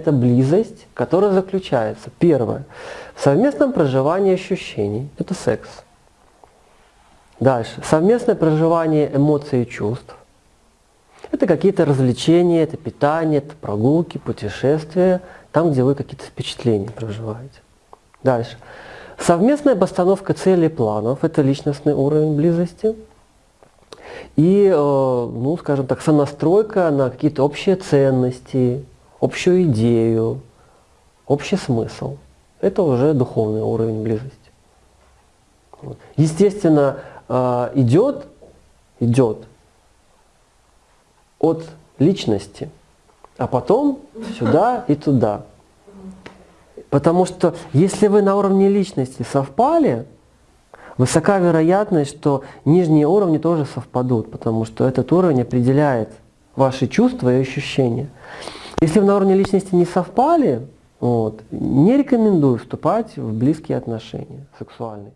Это близость, которая заключается, первое, в совместном проживании ощущений, это секс. Дальше, совместное проживание эмоций и чувств. Это какие-то развлечения, это питание, это прогулки, путешествия, там, где вы какие-то впечатления проживаете. Дальше. Совместная постановка целей и планов – это личностный уровень близости. И, э, ну, скажем так, сонастройка на какие-то общие ценности, общую идею, общий смысл. Это уже духовный уровень близости. Естественно, э, идет, идет от личности, а потом сюда и туда. Потому что если вы на уровне личности совпали, высока вероятность, что нижние уровни тоже совпадут, потому что этот уровень определяет ваши чувства и ощущения. Если на уровне личности не совпали, вот, не рекомендую вступать в близкие отношения сексуальные.